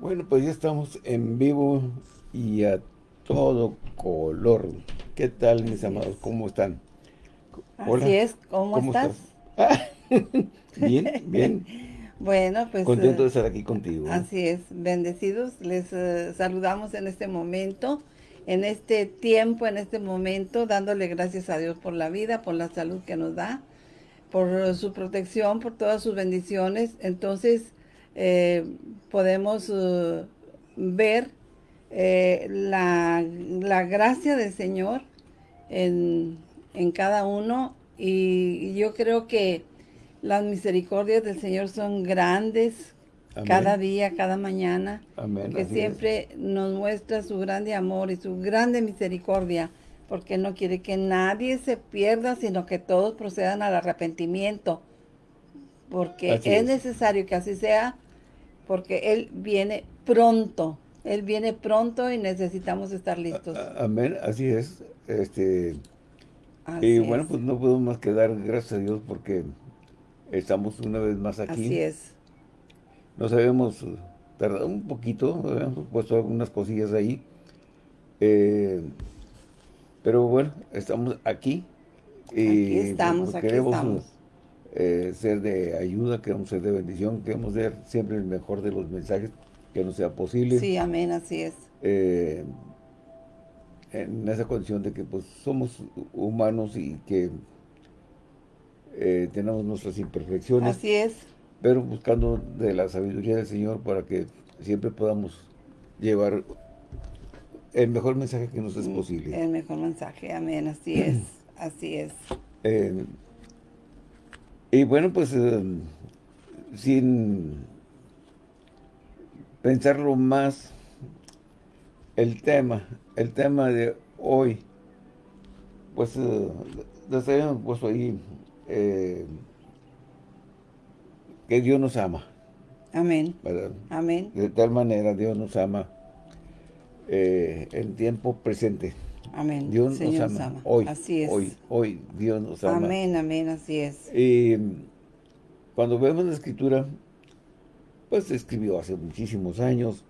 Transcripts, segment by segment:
Bueno, pues ya estamos en vivo y a todo color. ¿Qué tal, mis amados? ¿Cómo están? Así es, ¿cómo, estás? bien, bien. Bueno, pues... Contento de estar aquí contigo. Así es, bendecidos. Les eh, saludamos en este momento, en este tiempo, en este momento, dándole gracias a Dios por la vida, por la salud que nos da, por su protección, por todas sus bendiciones. Entonces, eh, podemos uh, ver eh, la, gracia del Señor en, cada uno. Y, yo creo que las misericordias del Señor son grandes cada día, cada mañana, que siempre nos muestra su grande amor y su grande misericordia, porque no quiere que nadie se pierda, sino que todos procedan al arrepentimiento, porque es necesario que así sea, porque Él viene pronto. Él viene pronto y necesitamos estar listos. Amén, así es. Este, y bueno, pues no podemos más que dar gracias a Dios porque estamos una vez más aquí. Así es. Nos habíamos tardado un poquito, habíamos puesto algunas cosillas ahí. Eh, pero bueno, estamos aquí. Y aquí estamos, aquí estamos. Eh, ser de ayuda, queremos ser de bendición, queremos ser siempre el mejor de los mensajes que nos sea posible. Sí, amén, así es. Eh, en esa condición de que pues somos humanos y que eh, tenemos nuestras imperfecciones. Así es. Pero buscando de la sabiduría del Señor para que siempre podamos llevar el mejor mensaje que nos es mm, posible. El mejor mensaje, amén, así es, así es. Y bueno, pues eh, sin pensarlo más, el tema, el tema de hoy, pues eh, habíamos puesto ahí eh, que Dios nos ama. Amén. Amén. De tal manera Dios nos ama eh, en tiempo presente. Amén. Dios nos ama. Hoy, así es. Hoy, hoy Dios nos ama. Amén, amén, así es. Y cuando vemos la escritura, pues se escribió hace muchísimos años,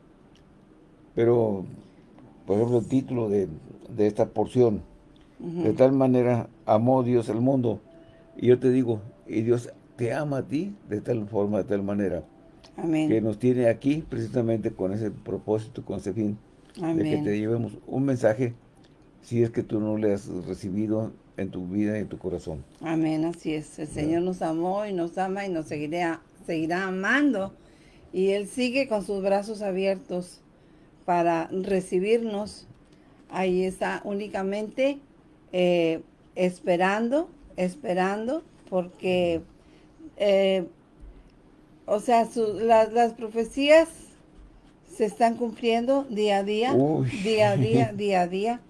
pero, por ejemplo, el título de, esta porción, de tal manera amó Dios el mundo, y yo te digo, y Dios te ama a ti de tal forma, de tal manera, Amén. que nos tiene aquí precisamente con ese propósito, con ese fin, de que te llevemos un mensaje si es que tú no le has recibido en tu vida y en tu corazón. Amén, así es. El Señor nos amó y nos ama y nos seguirá, seguirá amando. Y Él sigue con sus brazos abiertos para recibirnos. Ahí está únicamente eh, esperando, esperando, porque, eh, o sea, las profecías se están cumpliendo día a día, día a día, día a día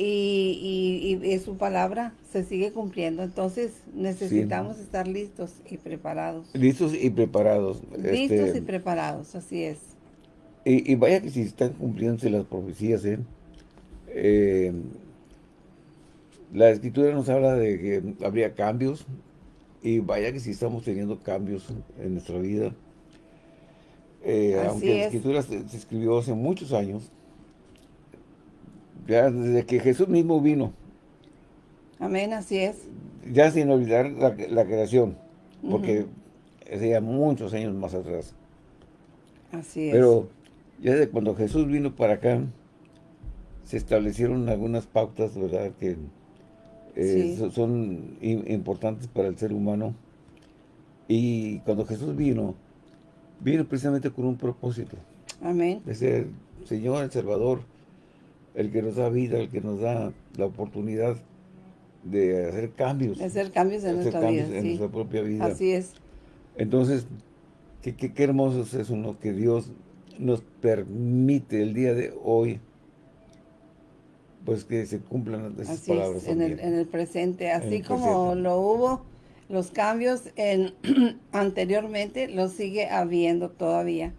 y, y, su palabra se sigue cumpliendo. Entonces necesitamos estar listos y preparados. Listos y preparados. Listos este, y preparados, así es. Y, vaya que si están cumpliéndose las profecías, ¿eh? ¿eh? la escritura nos habla de que habría cambios y vaya que si estamos teniendo cambios en nuestra vida. Eh, aunque la escritura se escribió hace muchos años, ya desde que Jesús mismo vino. Amén, así es. Ya sin olvidar la, creación, porque sería muchos años más atrás. Así es. Pero ya desde cuando Jesús vino para acá, se establecieron algunas pautas, ¿verdad?, que eh, son importantes para el ser humano. Y cuando Jesús vino, vino precisamente con un propósito. Amén. De ser Señor, el Salvador, el que nos da vida, el que nos da la oportunidad de hacer cambios. De hacer cambios en nuestra vida, en nuestra propia vida. Así es. Entonces, qué, qué, hermoso es eso. Que Dios nos permite el día de hoy, pues que se cumplan esas palabras. en, el, en el presente, así como lo hubo los cambios en anteriormente, lo sigue habiendo todavía.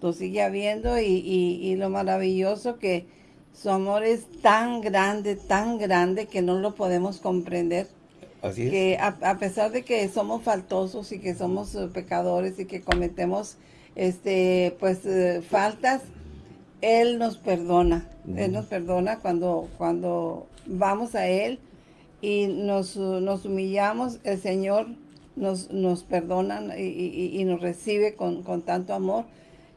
Lo sigue habiendo y, y lo maravilloso que su amor es tan grande, tan grande que no lo podemos comprender. Así es. Que a, pesar de que somos faltosos y que somos eh, pecadores y que cometemos este, pues, eh, faltas, Él nos perdona. Él nos perdona cuando, cuando vamos a Él y nos, nos humillamos, el Señor nos, nos perdona y, nos recibe con, tanto amor.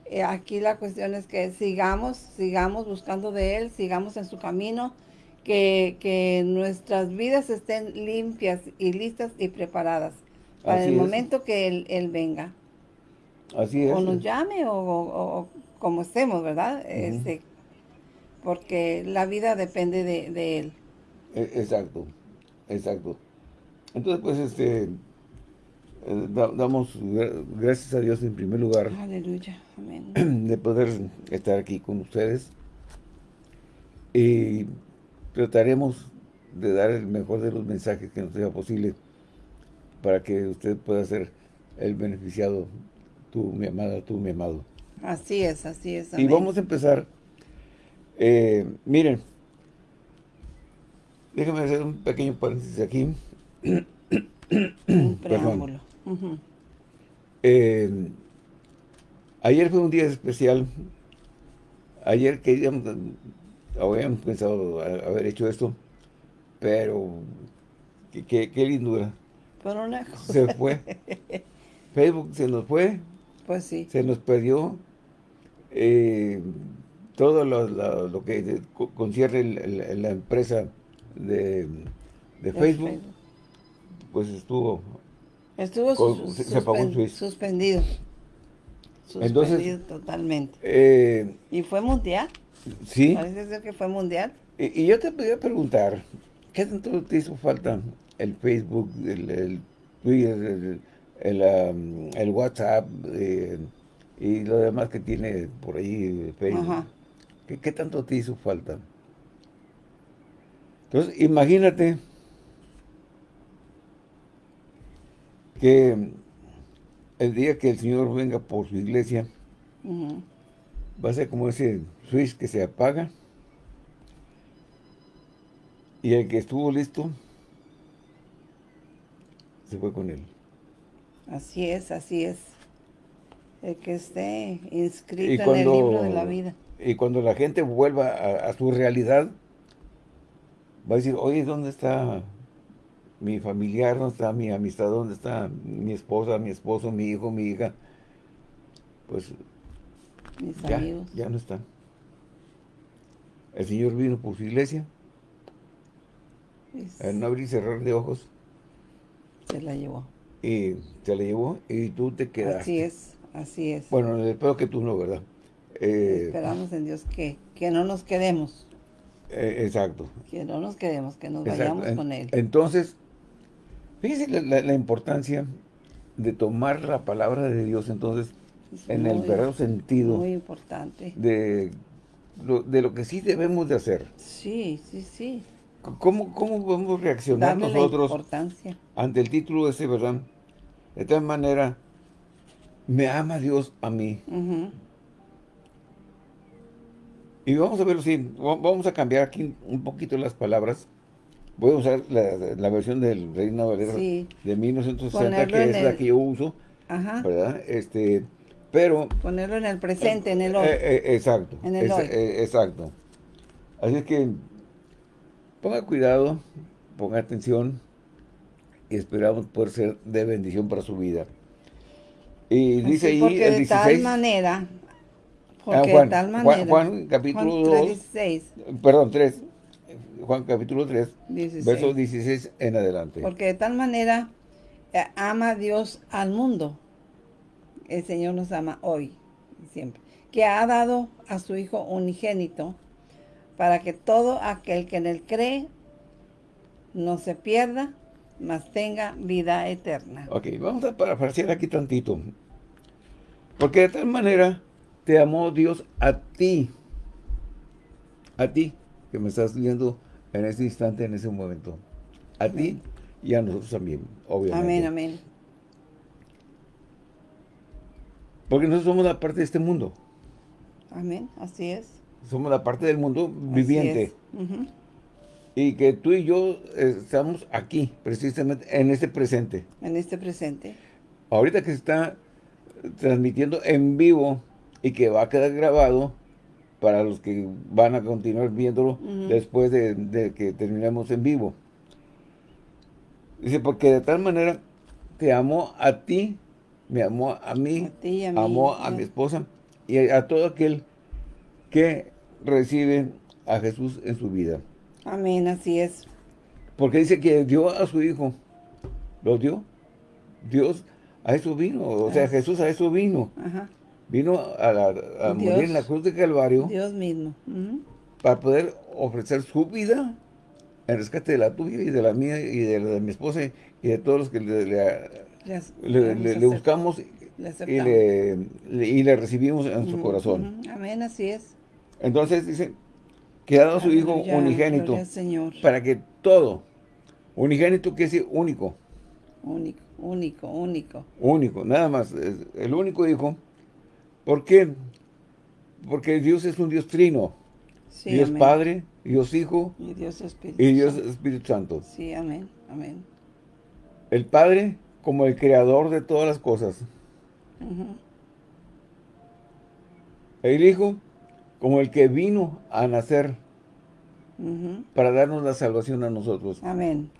Eh, aquí la cuestión es que sigamos, sigamos buscando de Él, sigamos en su camino, que, nuestras vidas estén limpias y listas y preparadas para el momento que él, venga. Así es. O nos llame o, como estemos, ¿verdad? este, porque la vida depende de, Él. E, exacto, exacto. Entonces, pues, este, eh, damos gracias a Dios en primer lugar. Aleluya, amén. De poder estar aquí con ustedes. Y trataremos de dar el mejor de los mensajes que nos sea posible para que usted pueda ser el beneficiado, tú, mi amada, tú, mi amado. Así es, así es. Y vamos a empezar. Eh, miren, déjenme hacer un pequeño paréntesis aquí. un preámbulo. Eh, ayer fue un día especial. Ayer queríamos habíamos pensado haber hecho esto, pero qué, qué, lindura. Se fue. Facebook se nos fue. Pues sí. Se nos perdió. Eh, todo lo, que concierne la empresa de, Facebook, pues estuvo... Estuvo se, suspendido. Suspendido Entonces, totalmente. Eh, ¿Y fue mundial? Sí. Parece ser que fue mundial. Y, yo te podía preguntar, ¿qué tanto te hizo falta el Facebook, el, Twitter, el, WhatsApp eh, y lo demás que tiene por ahí Facebook? ¿Qué, tanto te hizo falta? Entonces, imagínate que el día que el Señor venga por su iglesia, va a ser como ese switch que se apaga y el que estuvo listo se fue con él. Así es, así es. El que esté inscrito en el libro de la vida. Y cuando la gente vuelva a, su realidad, va a decir, oye, ¿dónde está mi familiar? ¿Dónde está mi amistad? ¿Dónde está mi esposa, mi esposo, mi hijo, mi hija? Pues ya, ya no están. El Señor vino por su iglesia. no abrir y cerrar de ojos. Se la llevó. Y se la llevó y tú te quedaste. Así es, así es. Bueno, espero que tú no, ¿verdad? Eh, Esperamos en Dios que, que no nos quedemos. Eh, exacto. Que no nos quedemos, que nos vayamos con Él. Entonces, fíjense la, importancia de tomar la palabra de Dios entonces en el verdadero sentido. Muy importante. De lo, de lo que sí debemos de hacer. Sí, sí, sí. ¿Cómo, cómo podemos reaccionar nosotros ante el título ese, verdad? De tal manera, me ama Dios a mí. Y vamos a verlo así, vamos a cambiar aquí un poquito las palabras. Voy a usar la, versión del Reina Valera de 1960, que es la que yo uso, Ajá. ¿verdad? Este, pero... Ponerlo en el presente, en el hoy. Eh, eh, exacto. En el hoy. Eh, exacto. Así es que ponga cuidado, ponga atención y esperamos poder ser de bendición para su vida. Y dice ahí el 16... de tal manera... Ah, porque Juan, de tal manera... Juan, capítulo 2... Perdón, 3. Juan capítulo 3, verso 16 en adelante. Porque de tal manera ama Dios al mundo el Señor nos ama hoy y siempre, que ha dado a su Hijo unigénito para que todo aquel que en él cree no se pierda, mas tenga vida eterna. Ok, vamos a parafrasear aquí tantito. Porque de tal manera te amó Dios a ti, a ti, que me estás viendo en este instante, en ese momento. A ti y a nosotros también, obviamente. Amén, amén. Porque nosotros somos la parte de este mundo. Amén, así es. Somos la parte del mundo viviente. Y que tú y yo estamos aquí, precisamente, en este presente. En este presente. Ahorita que se está transmitiendo en vivo y que va a quedar grabado para los que van a continuar viéndolo después de, que terminemos en vivo. Dice, porque de tal manera te amó a ti, me amó a mí, amó a mi esposa y a, todo aquel que recibe a Jesús en su vida. Amén, así es. Porque dice que dio a su hijo, lo dio. Dios a eso vino, o sea, Jesús a eso vino. Vino a, morir en la cruz de Calvario. Dios mismo. Para poder ofrecer su vida en rescate de la tuya y de la mía y de la de mi esposa y de todos los que le, le, buscamos y, le, recibimos en su corazón. Amén, así es. Entonces dice que ha dado a su Hijo unigénito para que todo, unigénito que es único. Único, único, único. Único, nada más, el único Hijo. ¿Por qué? Porque Dios es un Dios trino. Dios Padre, Dios Hijo y Dios Espíritu, y Dios Espíritu Santo. Sí, amén, amén. El Padre como el creador de todas las cosas. El Hijo como el que vino a nacer para darnos la salvación a nosotros. Amén.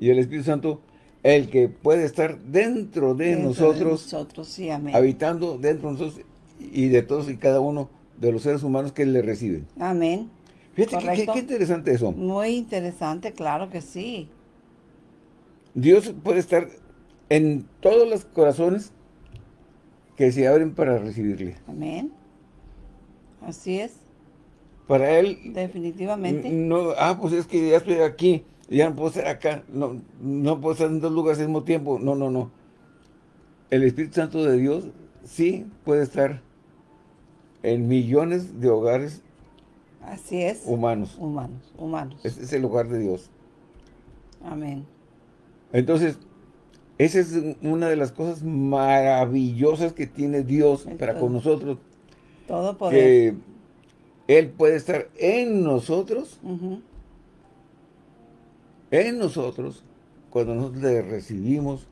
Y el Espíritu Santo, el que puede estar dentro de nosotros, nosotros sí, amén. habitando dentro de nosotros y de todos y cada uno de los seres humanos que le reciben. Amén. Fíjate qué, interesante eso. Muy interesante, claro que sí. Dios puede estar en todos los corazones que se abren para recibirle. Amén. Así es. Para Él... Definitivamente. No, ah, pues es que ya estoy aquí, ya no puedo estar acá, no, no puedo estar en dos lugares al mismo tiempo. No, no, no. El Espíritu Santo de Dios sí puede estar en millones de hogares Así es. Humanos. Humanos, humanos. Este es el lugar de Dios. Amén. Entonces, esa es una de las cosas maravillosas que tiene Dios para con nosotros. Todo poder. Que Él puede estar en nosotros, en nosotros, cuando nosotros le recibimos,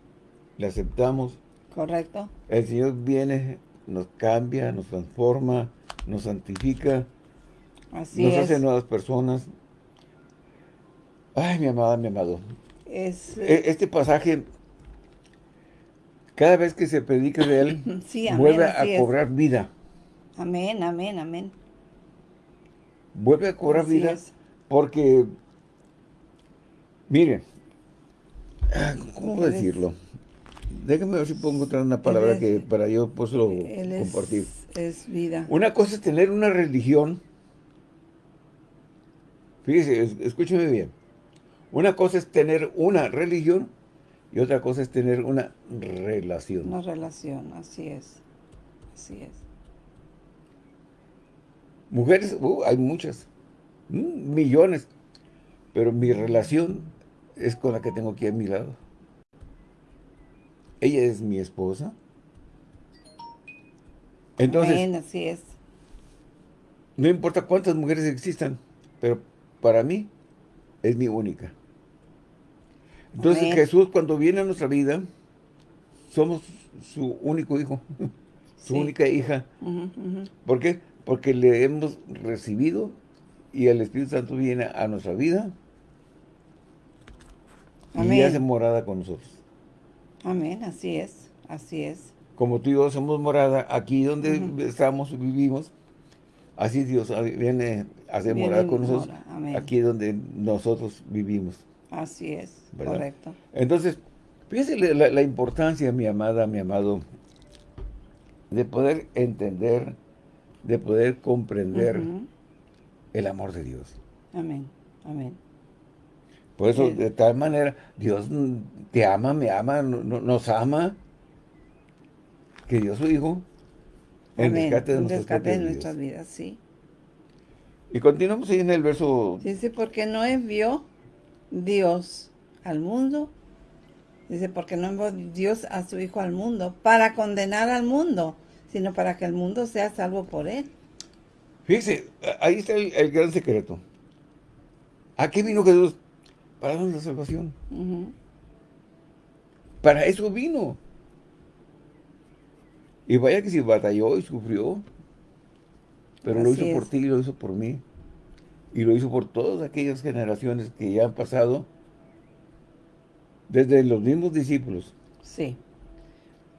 le aceptamos. Correcto. El Señor viene, nos cambia, nos transforma, nos santifica, Así nos hace nuevas personas. Ay, mi amada, mi amado. Es, e, este pasaje cada vez que se predica de él, vuelve a cobrar vida. Amén, amén, amén. Vuelve a cobrar vida porque, miren, ¿cómo decirlo? Déjame ver si puedo encontrar una palabra que para yo puedo compartir. Es, vida. Una cosa es tener una religión. Fíjese, escúcheme bien. Una cosa es tener una religión y otra cosa es tener una relación. Una relación, así es. Así es. Mujeres, uh, hay muchas. Mm, millones. Pero mi relación es con la que tengo aquí a mi lado. Ella es mi esposa. Entonces, así es. No importa cuántas mujeres existan, pero para mí es mi única. Entonces Jesús cuando viene a nuestra vida, somos su único hijo, su única hija. ¿Por qué? Porque le hemos recibido y el Espíritu Santo viene a nuestra vida y hace morada con nosotros. Amén, así es, así es. Como tú y yo somos morada, aquí donde estamos, vivimos, así Dios viene a hacer morada con nosotros, aquí donde nosotros vivimos. Así es, correcto. Entonces, fíjese la, importancia, mi amada, mi amado, de poder entender, de poder comprender el amor de Dios. Amén, amén. Por eso, de tal manera, Dios te ama, me ama, nos ama, que Dios su Hijo en rescate de, rescate de nuestras vidas, sí. Y continuamos ahí en el verso... Dice, porque no envió Dios al mundo. Dice, porque no envió Dios a su Hijo al mundo para condenar al mundo, sino para que el mundo sea salvo por él. Fíjese, ahí está el, gran secreto. ¿A qué vino Jesús? Para darnos la salvación. Para eso vino. Y vaya que si batalló y sufrió, pero lo hizo por ti y lo hizo por mí. Y lo hizo por todas aquellas generaciones que ya han pasado, desde los mismos discípulos. Sí.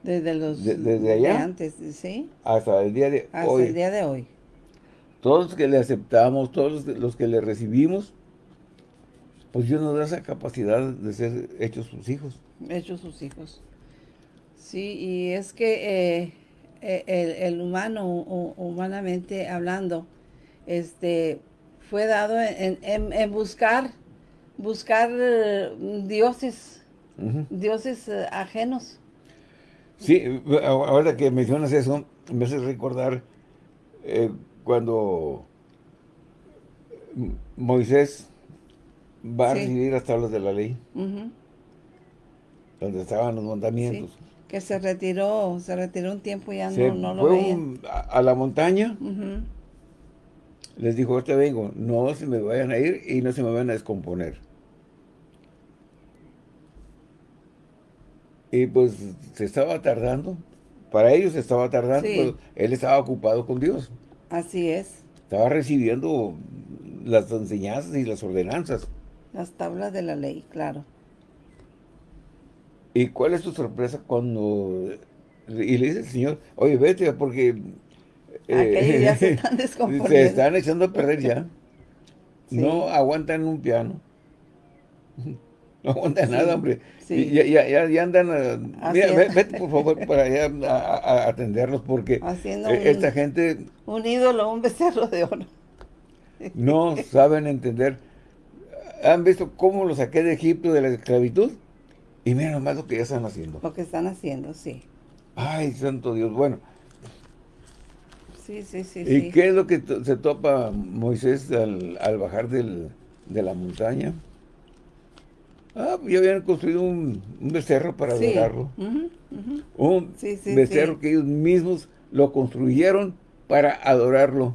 Desde los desde allá, antes, ¿sí? Hasta el día de hasta hoy. el día de hoy. Todos los que le aceptamos, todos los que le recibimos, pues Dios nos da esa capacidad de ser hechos sus hijos. Hechos sus hijos. Sí, y es que eh, eh, el, humano, humanamente hablando, este, fue dado en, buscar, buscar eh, dioses, dioses ajenos. Sí, ahora que mencionas eso, me hace recordar cuando Moisés va a recibir las tablas de la ley, donde estaban los mandamientos. que se retiró, se retiró un tiempo y ya no, lo veía. a, la montaña, les dijo, ahorita vengo, no se me vayan a ir y no se me van a descomponer. Y pues se estaba tardando, para ellos se estaba tardando, él estaba ocupado con Dios. Así es. Estaba recibiendo las enseñanzas y las ordenanzas. Las tablas de la ley, claro. ¿Y cuál es tu sorpresa cuando... Y le dice el Señor, oye, vete, porque... Eh, ya se están descomponiendo. Se están echando a perder ya. No aguantan un piano. No aguantan nada, hombre. Ya, ya, ya, andan... mira, vete por favor para allá a, atenderlos porque Haciendo e, esta gente... Un ídolo, un becerro de oro. No saben entender han visto cómo lo saqué de Egipto de la esclavitud y miren nomás lo que ya están haciendo. Lo que están haciendo, sí. Ay, santo Dios, bueno. Sí, sí, sí. ¿Y qué es lo que se topa Moisés al, bajar de la montaña? Ah, ya habían construido un, becerro para adorarlo. Un becerro que ellos mismos lo construyeron para adorarlo.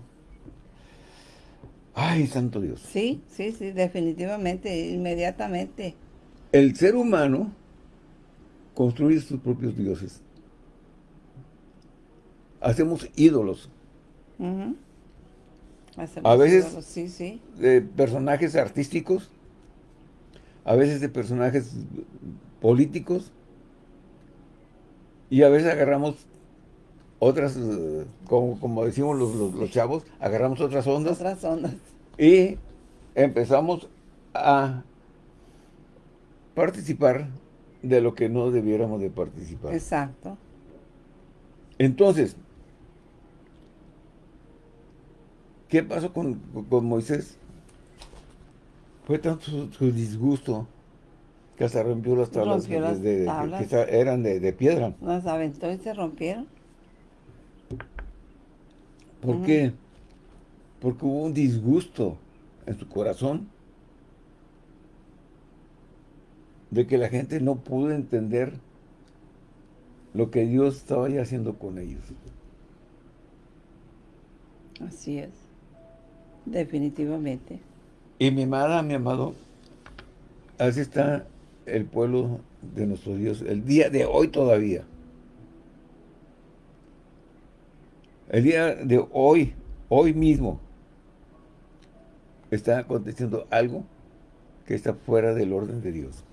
Ay, santo Dios. Sí, sí, sí, definitivamente, inmediatamente. El ser humano construye sus propios dioses. Hacemos ídolos. a veces sí, sí. de personajes artísticos, a veces de personajes políticos, y a veces agarramos otras, eh, como, como decimos los, los, chavos, agarramos otras ondas. Otras ondas. Y empezamos a participar de lo que no debiéramos de participar. Exacto. Entonces, ¿qué pasó con, con Moisés? Fue tanto su, disgusto que hasta rompió las tablas, que eran de, de, piedra. Las aventó y se rompieron. ¿Por qué? Porque hubo un disgusto en su corazón de que la gente no pudo entender lo que Dios estaba ya haciendo con ellos. Así es, definitivamente. Y mi amada, mi amado, así está el pueblo de nuestro Dios, el día de hoy todavía. El día de hoy, hoy mismo, está aconteciendo algo que está fuera del orden de Dios.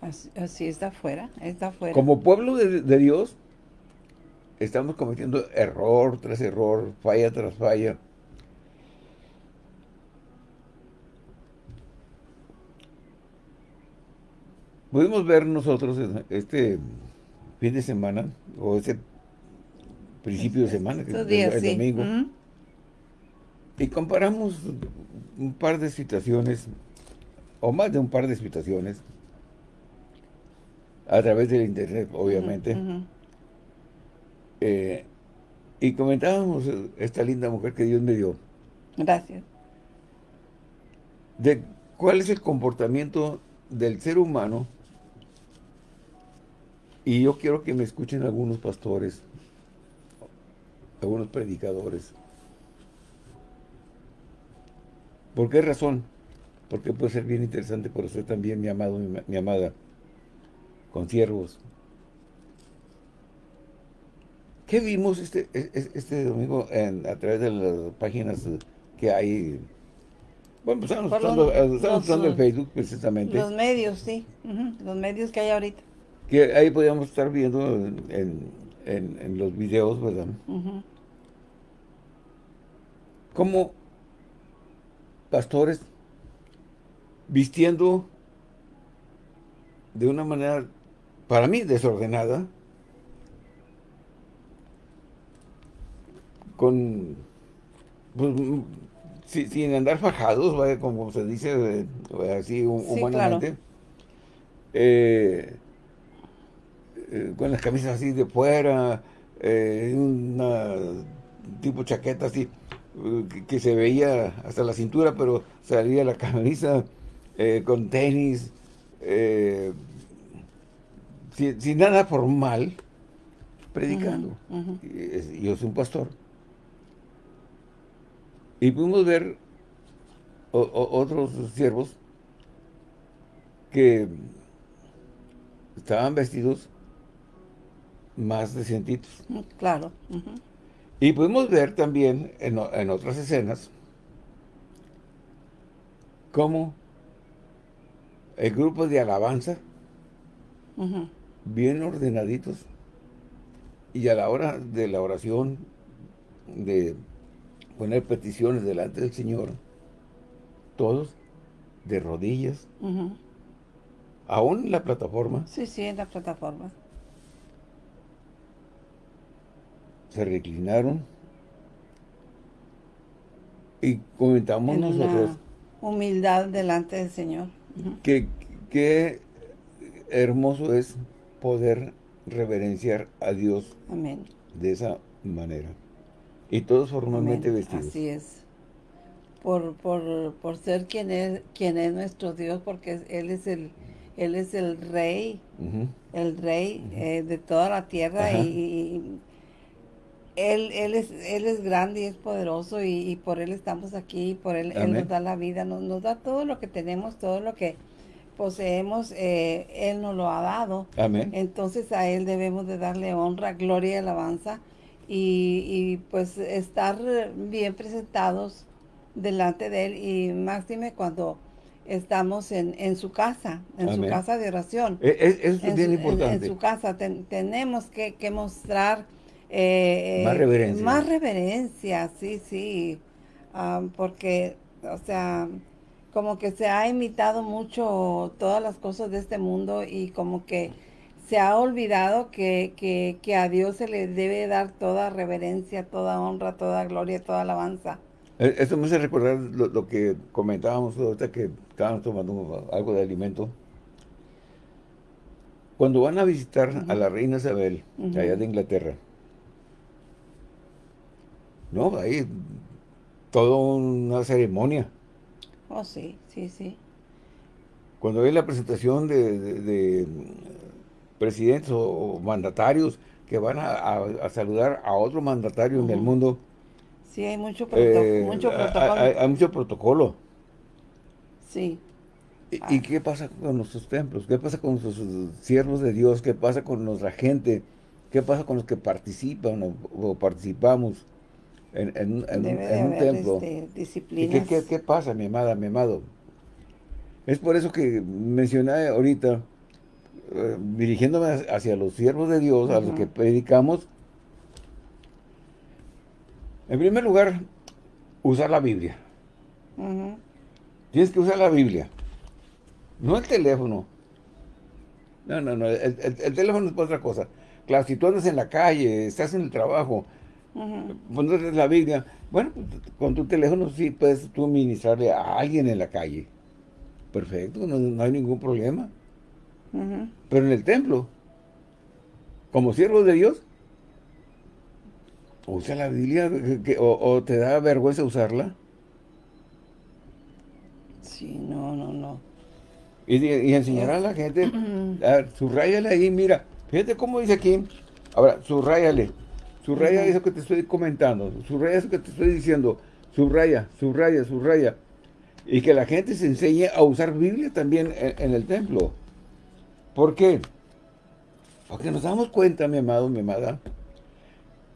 Así, está fuera, está fuera. Como pueblo de, Dios, estamos cometiendo error tras error, falla tras falla. Pudimos ver nosotros este fin de semana, o ese principio de semana, que es el domingo. Y comparamos un par de situaciones, o más de un par de situaciones, a través del internet, obviamente. Eh, y comentábamos esta linda mujer que Dios me dio. Gracias. De cuál es el comportamiento del ser humano y yo quiero que me escuchen algunos pastores algunos predicadores. ¿Por qué razón? Porque puede ser bien interesante por usted también, mi amado, mi, amada, con siervos. ¿Qué vimos este, este domingo a través de las páginas que hay? Bueno, pues estamos usando, el Facebook precisamente. Los medios, sí. Los medios que hay ahorita. Que ahí podíamos estar viendo en, los videos, ¿verdad? Como pastores vistiendo de una manera, para mí, desordenada, con, pues, sin andar fajados, como se dice así humanamente, eh, eh, con las camisas así de fuera, eh, una tipo chaqueta así, que, se veía hasta la cintura, pero salía la camisa con tenis, sin, nada formal, predicando. Yo soy un pastor. Y pudimos ver otros siervos que estaban vestidos más decentitos. Mm, claro. Y pudimos ver también en, otras escenas cómo el grupo de alabanza, bien ordenaditos, y a la hora de la oración, de poner peticiones delante del Señor, todos de rodillas, aún en la plataforma. Sí, sí, en la plataforma. Se reclinaron y comentamos nosotros. humildad delante del Señor. que, qué hermoso es poder reverenciar a Dios Amén. de esa manera. Y todos formalmente vestidos. Así es. Por, por, por ser quien es, quien es nuestro Dios, porque Él es el, él es el rey, el rey eh, de toda la tierra y, él, él, es, él es grande y es poderoso y, por Él estamos aquí, por Él, él nos da la vida, nos, nos, da todo lo que tenemos, todo lo que poseemos, eh, Él nos lo ha dado. Amén. Entonces a Él debemos de darle honra, gloria y alabanza y, pues estar bien presentados delante de Él y máxime cuando estamos en, en su casa, en su casa de oración. E, es, es bien importante. En, su casa tenemos que, mostrar eh, más reverencia. Más reverencia, sí, sí. porque, o sea, como que se ha imitado mucho todas las cosas de este mundo y como que se ha olvidado que, a Dios se le debe dar toda reverencia, toda honra, toda gloria, toda alabanza. E, Esto me hace recordar lo, que comentábamos ahorita que estábamos tomando algo de alimento. Cuando van a visitar a la reina Isabel, allá de Inglaterra, no, ahí toda una ceremonia. Oh, sí, sí, sí. Cuando hay la presentación de presidentes o, mandatarios que van a, saludar a otro mandatario en el mundo. Sí, hay mucho, eh, protocolo. Hay, mucho protocolo. Sí. ¿Y, qué pasa con nuestros templos? ¿Qué pasa con nuestros siervos de Dios? ¿Qué pasa con nuestra gente? ¿Qué pasa con los que participan o, participamos en, un, templo? Este, qué, pasa, mi amada, mi amado? Es por eso que mencioné ahorita eh, dirigiéndome hacia los siervos de Dios, a los que predicamos, en primer lugar, usar la Biblia. Tienes que usar la Biblia. No el teléfono. No, no, no. El, teléfono es otra cosa. Claro, si tú andas en la calle, estás en el trabajo, pones la Biblia, bueno, pues, con tu teléfono sí puedes tú ministrarle a alguien en la calle. Perfecto, no hay ningún problema. Pero en el templo, como siervo de Dios, usa la Biblia o, te da vergüenza usarla. Sí, no, no, no. Y, enseñar a la gente, a, subrayale ahí, mira, fíjate cómo dice aquí, ahora, subrayale, subraya eso que te estoy comentando, subraya eso que te estoy diciendo, subraya, subraya, subraya. Y que la gente se enseñe a usar Biblia también en el templo. ¿Por qué? Porque nos damos cuenta, mi amado, mi amada,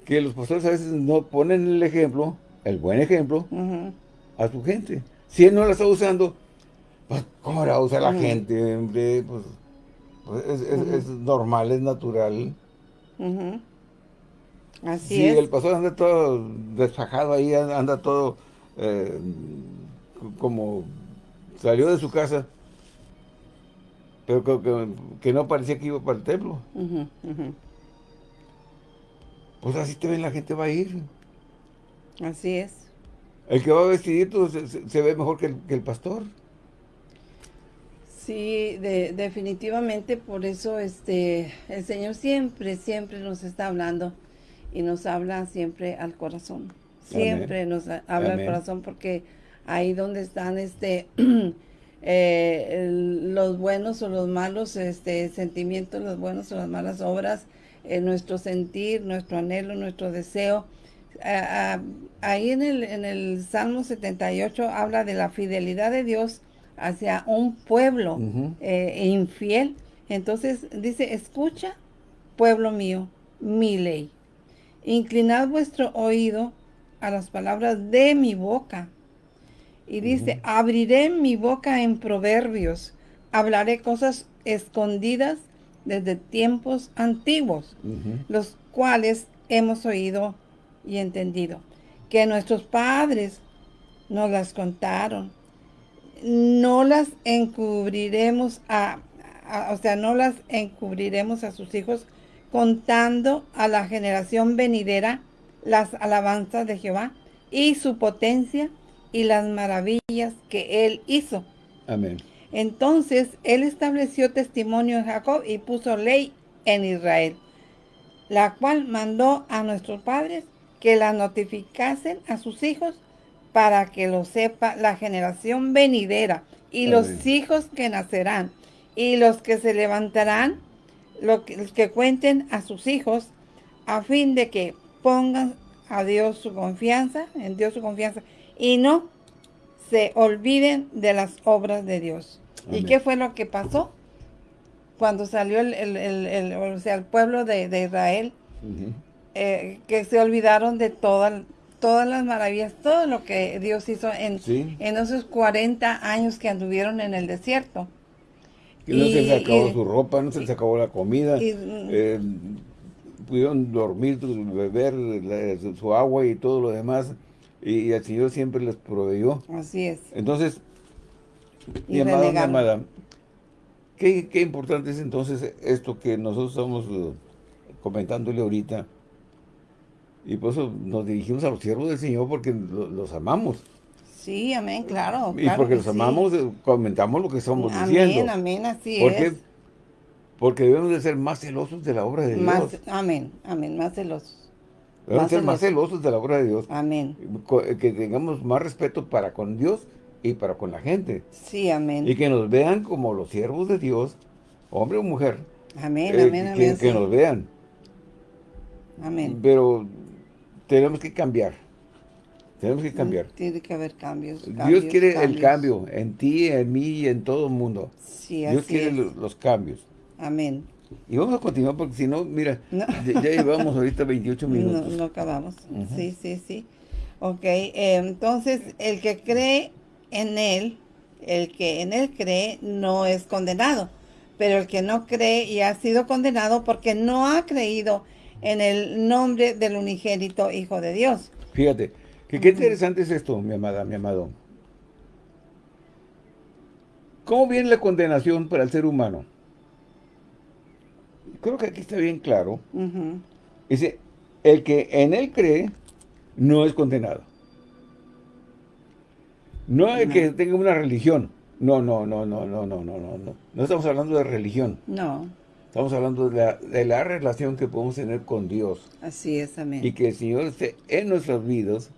que los pastores a veces no ponen el ejemplo, el buen ejemplo, a su gente. Si él no la está usando, pues, ¿cómo la usa la gente? Pues, pues, es, normal, es natural. Así si el pastor anda todo desfajado ahí, anda todo eh, como salió de su casa, pero que, no parecía que iba para el templo. Pues así te ven, la gente va a ir. Así es. El que va vestidito se, se ve mejor que el, que el pastor. Sí, definitivamente por eso este el Señor siempre, siempre nos está hablando y nos habla siempre al corazón. Siempre nos habla al corazón porque ahí donde están este eh, los buenos o los malos este sentimientos, los buenos o las malas obras, eh, nuestro sentir, nuestro anhelo, nuestro deseo. ahí en el, en el Salmo 78 habla de la fidelidad de Dios hacia un pueblo eh, infiel. Entonces dice, escucha, pueblo mío, mi ley. Inclinad vuestro oído a las palabras de mi boca. Y dice, abriré mi boca en proverbios, hablaré cosas escondidas desde tiempos antiguos, los cuales hemos oído y entendido, que nuestros padres nos las contaron. No las encubriremos a, o sea, no las encubriremos a sus hijos contando a la generación venidera las alabanzas de Jehová y su potencia y las maravillas que él hizo. Amén. Entonces él estableció testimonio en Jacob y puso ley en Israel, la cual mandó a nuestros padres que la notificasen a sus hijos para que lo sepa la generación venidera y los hijos que nacerán y los que se levantarán, los que cuenten a sus hijos, a fin de que pongan a Dios su confianza, en Dios su confianza, y no se olviden de las obras de Dios. ¿Y qué fue lo que pasó? Cuando salió el, o sea, el pueblo de, Israel, eh, que se olvidaron de toda, todas las maravillas, todo lo que Dios hizo en, en esos 40 años que anduvieron en el desierto. Y no se les acabó su ropa, no se les acabó la comida, eh, pudieron dormir, beber su agua y todo lo demás, y, el Señor siempre les proveyó. Así es. Entonces, mi amada, mi amada, ¿qué, qué importante es entonces esto que nosotros estamos eh, comentándole ahorita, y por eso nos dirigimos a los siervos del Señor porque los amamos. Sí, amén, claro. Y porque los amamos, eh, comentamos lo que estamos diciendo. Amén, amén, así es. Porque debemos de ser más celosos de la obra de Dios. Amén, amén, más celosos. Debemos ser más celosos de la obra de Dios. Amén. Eh, que tengamos más respeto para con Dios y para con la gente. Sí, amén. Y que nos vean como los siervos de Dios, hombre o mujer. Amén, amén, eh, amén. Que, nos vean. Amén. Pero tenemos que cambiar. Tenemos que cambiar. Tiene que haber cambios. Dios quiere el cambio en ti, en mí y en todo el mundo. Sí, Dios quiere los, cambios. Amén. Y vamos a continuar porque si no, mira, ya, llevamos ahorita 28 minutos. No, acabamos. Sí, sí, sí. Ok, eh, entonces el que cree en Él, el que en Él cree no es condenado. Pero el que no cree y ha sido condenado porque no ha creído en el nombre del unigénito Hijo de Dios. Fíjate, que qué interesante es esto, mi amada, mi amado. ¿Cómo viene la condenación para el ser humano? Creo que aquí está bien claro. Dice, el que en él cree, no es condenado. No el que tenga una religión. No, no, no, no, no, no, no, no. No estamos hablando de religión. No. Estamos hablando de la, relación que podemos tener con Dios. Así es, amén. Y que el Señor esté en nuestras vidas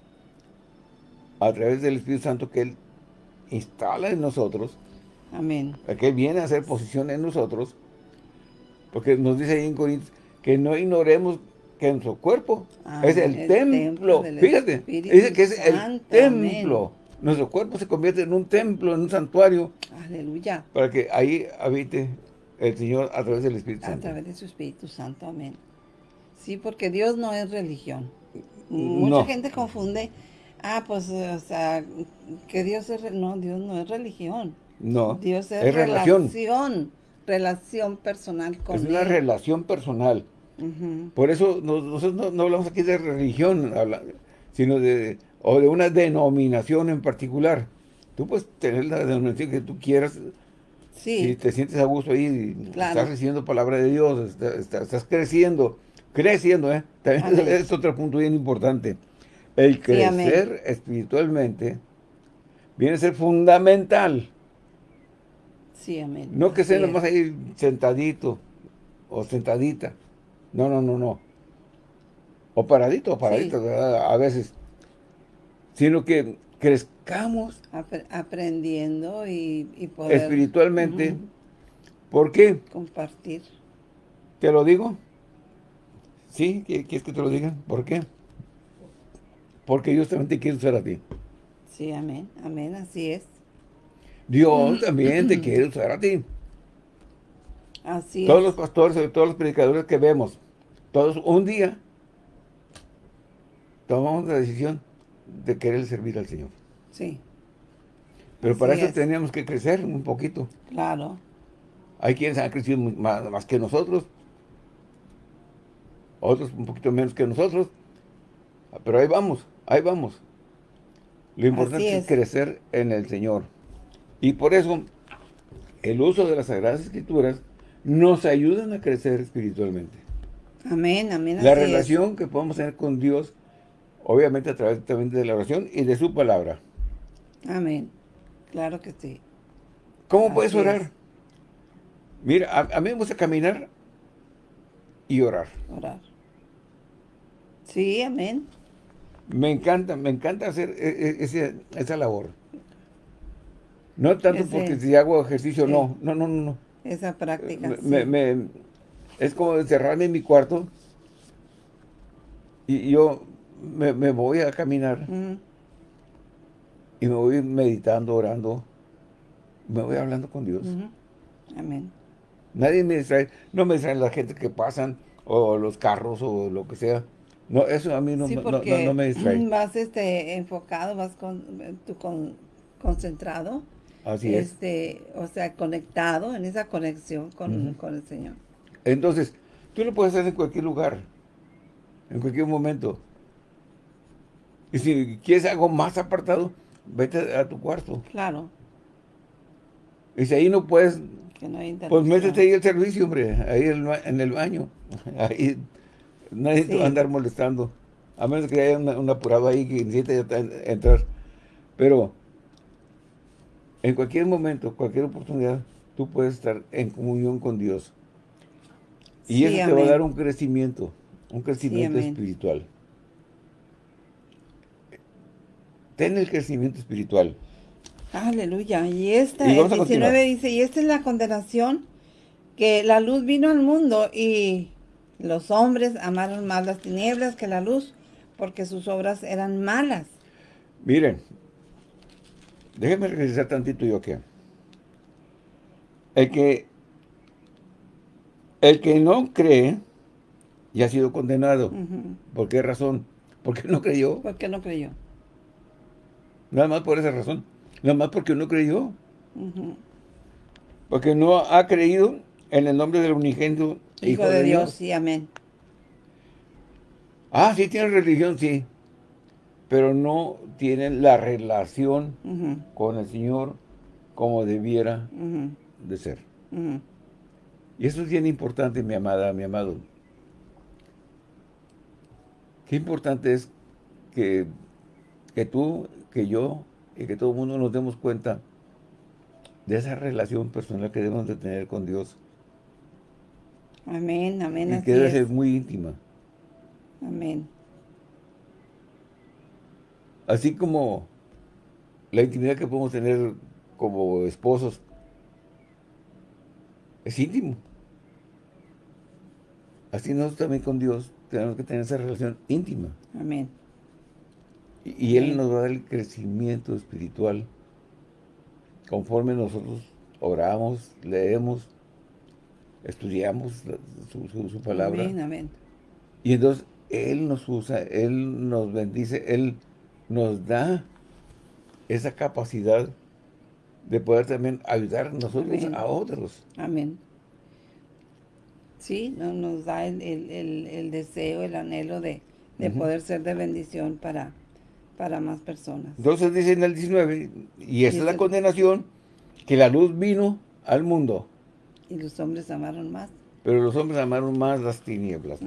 a través del Espíritu Santo que Él instala en nosotros. Amén. Que Él viene a hacer posición en nosotros. Porque nos dice ahí en Corintios que no ignoremos que nuestro cuerpo es el, templo. Fíjate, dice que es el templo. Nuestro cuerpo se convierte en un templo, en un santuario. Aleluya. Para que ahí habite el Señor a través del Espíritu Santo. A través de su Espíritu Santo, amén. Sí, porque Dios no es religión. Mucha gente confunde, ah, pues, o sea, que Dios es, no, Dios no es religión. No, Dios es, relación. relación. personal con Es una relación personal. Por eso nosotros no, hablamos aquí de religión, sino de, o de una denominación en particular. Tú puedes tener la denominación que tú quieras, sí. si te sientes a gusto ahí, estás recibiendo palabra de Dios, estás, creciendo, creciendo, ¿eh? También es otro punto bien importante. El crecer espiritualmente viene a ser fundamental. Sí, amén. No que sea nomás ahí sentadito o sentadita. No, no, no, no. O paradito o paradito, a veces. Sino que crezcamos. aprendiendo y, y, poder... Espiritualmente. ¿Por qué? Compartir. ¿Te lo digo? ¿Sí? ¿Quieres que te lo diga? ¿Por qué? Porque Dios también te quiere usar a ti. Sí, amén. Amén, así es. Dios también te quiere usar a ti. Así todos los pastores, todos los predicadores que vemos, todos un día tomamos la decisión de querer servir al Señor. Sí. Pero para eso teníamos que crecer un poquito. Claro. Hay quienes han crecido más, que nosotros, otros un poquito menos que nosotros, pero ahí vamos, ahí vamos. Lo importante es. crecer en el Señor. Y por eso, el uso de las Sagradas Escrituras nos ayudan a crecer espiritualmente. Amén, amén. La relación que podemos tener con Dios, obviamente a través también de la oración y de su palabra. Amén. Claro que sí. ¿Cómo puedes orar? Mira, a, mí me gusta caminar y orar. Orar. Sí, amén. Me encanta, me encanta hacer e, e, esa labor. No tanto porque si hago ejercicio, no, no, no, no esa práctica. es como encerrarme en mi cuarto y yo me, voy a caminar y me voy meditando, orando, me voy hablando con Dios. Amén. Nadie me distrae, no me distraen la gente que pasan o los carros o lo que sea. No, eso a mí no, no, me distrae. Vas este, enfocado, vas con, tú con, concentrado Así este, O sea, conectado, en esa conexión con, el Señor. Entonces, tú lo puedes hacer en cualquier lugar, en cualquier momento. Y si quieres algo más apartado, vete a tu cuarto. Claro. Y si ahí no puedes, pues métete ahí al servicio, hombre, ahí en el baño. Ahí nadie te va a andar molestando. A menos que haya un, apurado ahí que necesite entrar. Pero en cualquier momento, cualquier oportunidad, tú puedes estar en comunión con Dios. Y eso te va a dar un crecimiento, un crecimiento espiritual. Ten el crecimiento espiritual. Aleluya. Y esta, el 19 dice, y esta es la condenación, que la luz vino al mundo y los hombres amaron más las tinieblas que la luz, porque sus obras eran malas. Miren, Déjeme regresar tantito yo que el que el que no cree ya ha sido condenado. ¿Por qué razón? Porque no creyó. Porque no creyó. Nada más por esa razón. Nada más porque no creyó. Porque no ha creído en el nombre del unigénito Hijo, de, Dios. Dios. Sí, amén. Ah, sí tiene religión, sí pero no tienen la relación con el Señor como debiera de ser. Y eso es bien importante, mi amada, mi amado. Qué importante es que, que tú, que yo y que todo el mundo nos demos cuenta de esa relación personal que debemos de tener con Dios. Amén, amén. Y que debe ser muy íntima. Amén. Así como la intimidad que podemos tener como esposos es íntimo. Así nosotros también con Dios tenemos que tener esa relación íntima. Amén. Y, Él nos va a dar el crecimiento espiritual conforme nosotros oramos, leemos, estudiamos su, palabra. Amén, amén. Y entonces Él nos usa, Él nos bendice, Él nos da esa capacidad de poder también ayudar nosotros a otros. Amén. Sí, nos da el, deseo, el anhelo de, poder ser de bendición para, para más personas. Entonces dice en el 19, y esa es la condenación, que la luz vino al mundo. Y los hombres amaron más. Pero los hombres amaron más las tinieblas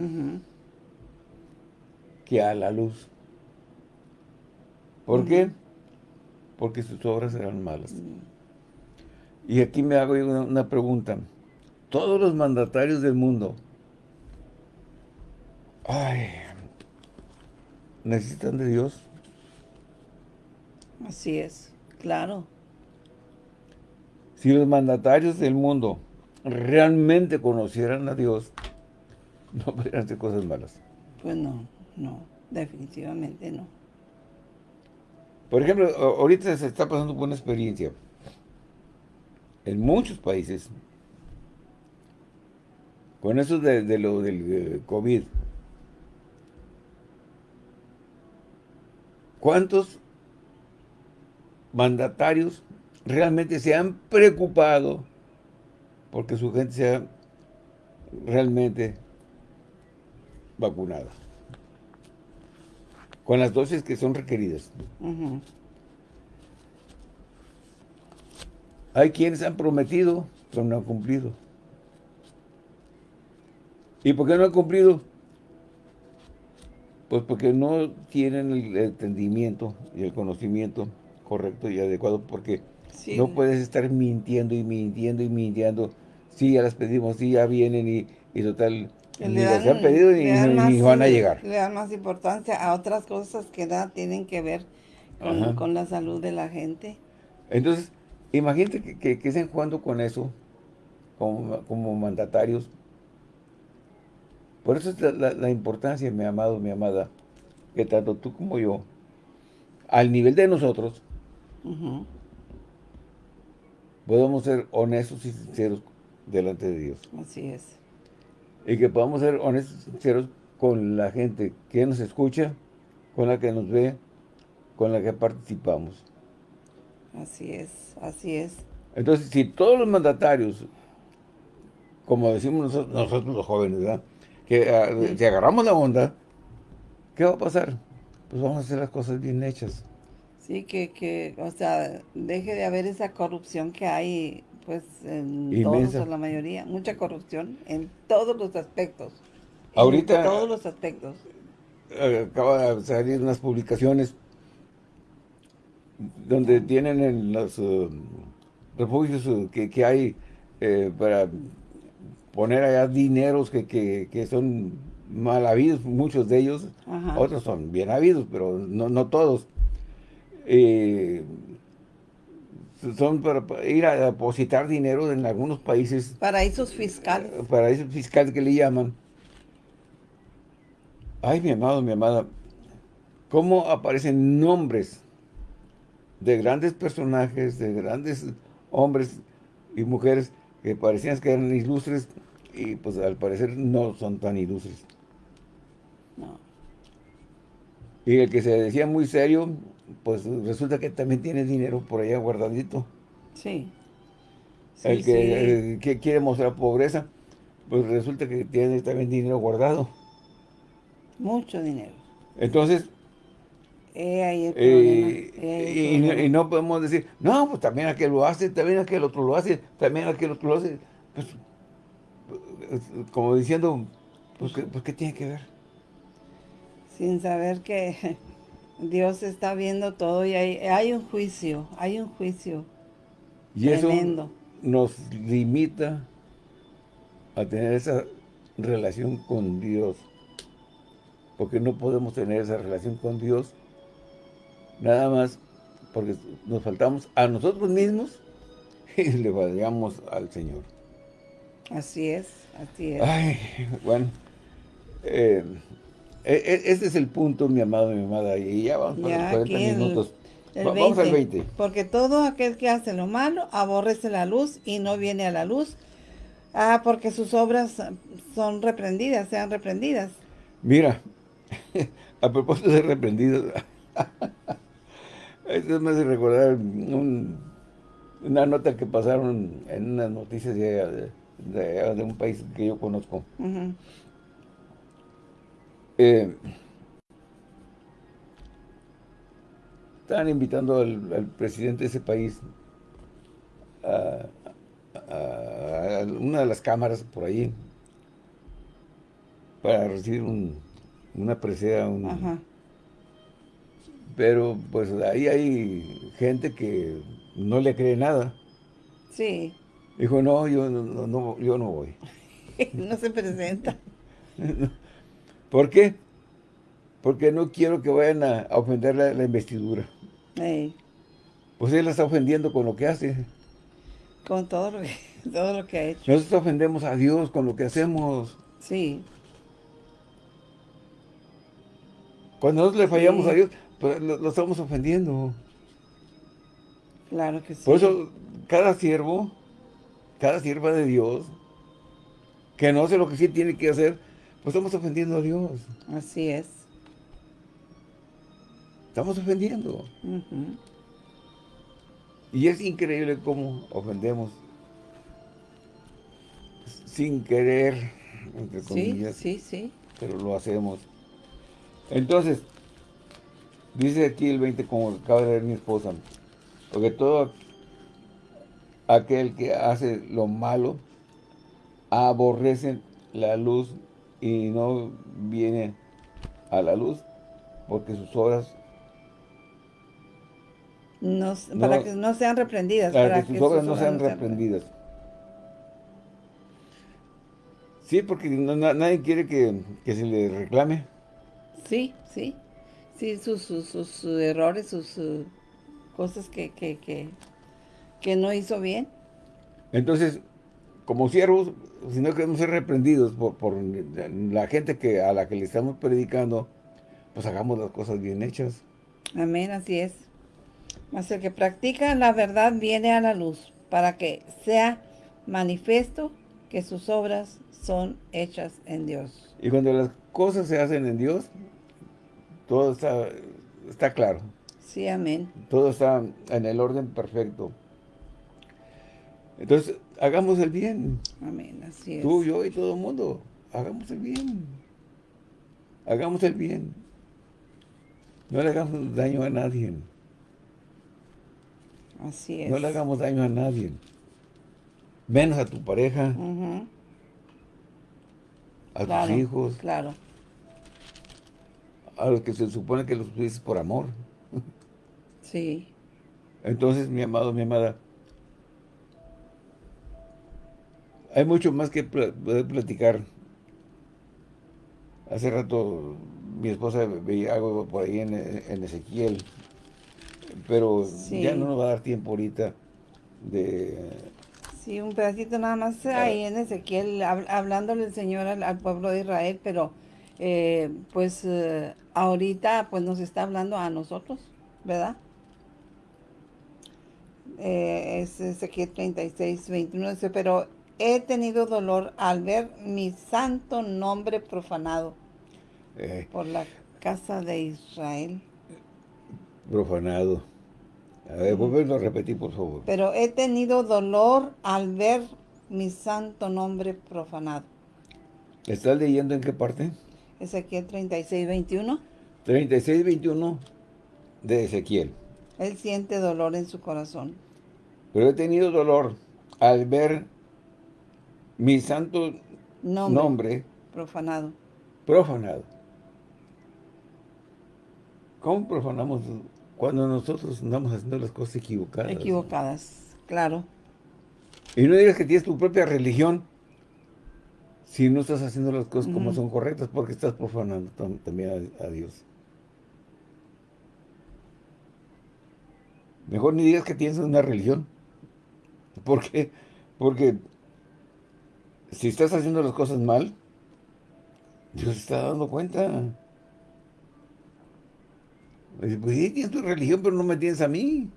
que a la luz. ¿Por qué? Porque sus obras eran malas. Y aquí me hago una, pregunta. Todos los mandatarios del mundo, ay, necesitan de Dios. Así es, claro. Si los mandatarios del mundo realmente conocieran a Dios, no podrían hacer cosas malas. Pues no, no, definitivamente no. Por ejemplo, ahorita se está pasando por una experiencia en muchos países con eso de, lo del eh, COVID. ¿Cuántos mandatarios realmente se han preocupado porque su gente sea realmente vacunada. Con las dosis que son requeridas. Hay quienes han prometido, pero no han cumplido. ¿Y por qué no han cumplido? Pues porque no tienen el entendimiento y el conocimiento correcto y adecuado, porque no puedes estar mintiendo y mintiendo y mintiendo sí, ya las pedimos, sí, ya vienen y, y total, ni las han pedido ni, van a llegar. Le dan más importancia a otras cosas que nada tienen que ver con, la salud de la gente. Entonces, imagínate que, que, estén jugando con eso, como, mandatarios. Por eso es la, importancia, mi amado, mi amada, que tanto tú como yo, al nivel de nosotros, podemos ser honestos y sinceros delante de Dios. Así es. Y que podamos ser honestos y sinceros con la gente que nos escucha, con la que nos ve, con la que participamos. Así es, así es. Entonces, si todos los mandatarios, como decimos nosotros, los jóvenes, ¿verdad? que si agarramos la onda, ¿qué va a pasar? Pues vamos a hacer las cosas bien hechas. Sí, que, que, o sea, deje de haber esa corrupción que hay pues en todos, la mayoría, mucha corrupción en todos los aspectos. Ahorita. En todos los aspectos. Eh, acaba de salir unas publicaciones donde tienen en los eh, refugios eh, que, hay para poner allá dineros que, que, son mal habidos, muchos de ellos, otros son bien habidos, pero no, no todos son para ir a depositar dinero en algunos países. Paraísos fiscales. Eh, paraísos fiscales que le llaman. Ay, mi amado, mi amada, ¿cómo aparecen nombres de grandes personajes, de grandes hombres y mujeres que parecían que eran ilustres y pues al parecer no son tan ilustres? No. Y el que se decía muy serio, pues resulta que también tiene dinero por allá guardadito. Sí. el, que, quiere mostrar pobreza, pues resulta que tiene también dinero guardado. Mucho dinero. Entonces, eh, y, no podemos decir, no, pues también aquel lo hace, también aquel otro lo hace, también aquel otro lo hace. Pues, como diciendo, pues, pues ¿qué tiene que ver? Sin saber que Dios está viendo todo y hay, un juicio, hay un juicio y tremendo. eso nos limita a tener esa relación con Dios. Porque no podemos tener esa relación con Dios nada más porque nos faltamos a nosotros mismos y le fallamos al Señor. Así es, así es. Ay, bueno, eh, e, este es el punto, mi amado, mi amada, y ya vamos para los 40 minutos. vamos al 20. Porque todo aquel que hace lo malo aborrece la luz y no viene a la luz, ah, porque sus obras son reprendidas, sean reprendidas. Mira, a propósito de reprendidos, esto me hace recordar una nota que pasaron en unas noticias de, de, un país que yo conozco. Eh, estaban invitando al, presidente de ese país a, una de las cámaras por ahí para recibir una presea. Pero pues ahí hay gente que no le cree nada. Sí. Dijo, no, yo no, yo no voy. no se presenta. ¿Por qué? Porque no quiero que vayan a, ofender la, investidura. Pues él la está ofendiendo con lo que hace. Con todo lo que, todo lo que ha hecho. Nosotros ofendemos a Dios con lo que hacemos. Sí. Cuando nosotros le fallamos a Dios, pues lo, estamos ofendiendo. Claro que sí. Por eso, cada siervo, cada sierva de Dios, que no hace lo que sí tiene que hacer, pues estamos ofendiendo a Dios. Así es. Estamos ofendiendo. Y es increíble cómo ofendemos sin querer, entre comillas. Sí, sí, sí. Pero lo hacemos. Entonces, dice aquí el 20, como acaba de ver mi esposa, porque todo aquel que hace lo malo aborrece la luz y no viene a la luz porque sus obras para que no sean reprendidas. Para, que, sus obras no sean reprendidas. Sí, porque nadie quiere que, se le reclame. Sí, sí. Sí, sus, sus, errores, sus cosas que, que, que, no hizo bien. Entonces, como siervos, si no queremos ser reprendidos por, por, la gente que a la que le estamos predicando, pues hagamos las cosas bien hechas. Amén, así es. Mas el que practica la verdad viene a la luz, para que sea manifiesto que sus obras son hechas en Dios. Y cuando las cosas se hacen en Dios, todo está, está claro. Sí, amén. Todo está en el orden perfecto. Entonces, hagamos el bien. Amén, así es. Tú, yo y todo el mundo, hagamos el bien. Hagamos el bien. No le hagamos daño a nadie. Así es. No le hagamos daño a nadie. Menos a tu pareja. A tus hijos. Claro. A los que se supone que los dices por amor. Sí. Entonces, mi amado, mi amada, hay mucho más que poder platicar. Hace rato mi esposa veía algo por ahí en, en Ezequiel pero ya no nos va a dar tiempo ahorita de... Sí, un pedacito nada más ahí en Ezequiel, hablándole el Señor al, pueblo de Israel, pero eh, pues eh, ahorita pues nos está hablando a nosotros, ¿verdad? Eh, es Ezequiel 36, 21, dice, pero he tenido dolor al ver mi santo nombre profanado por la casa de Israel profanado. A ver, vuelvo a repetir, por favor. Pero he tenido dolor al ver mi santo nombre profanado. ¿Estás leyendo en qué parte? Ezequiel 36, 21. 36, 21 de Ezequiel. Él siente dolor en su corazón. Pero he tenido dolor al ver mi santo nombre, nombre profanado. Profanado. ¿Cómo profanamos cuando nosotros andamos haciendo las cosas equivocadas. Equivocadas, claro. Y no digas que tienes tu propia religión si no estás haciendo las cosas como son correctas, porque estás profanando también a, Dios. Mejor ni digas que tienes una religión. ¿Por qué? Porque si estás haciendo las cosas mal, Dios está dando cuenta. Pues sí, tienes tu religión, pero no me tienes a mí.